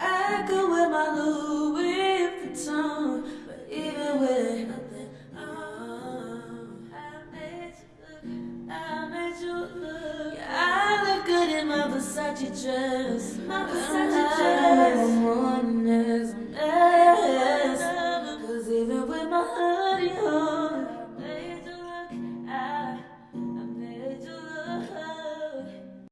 I my Louis Vuitton, but even with look, good in my Versace dress, my Versace dress. Cause even with my hood.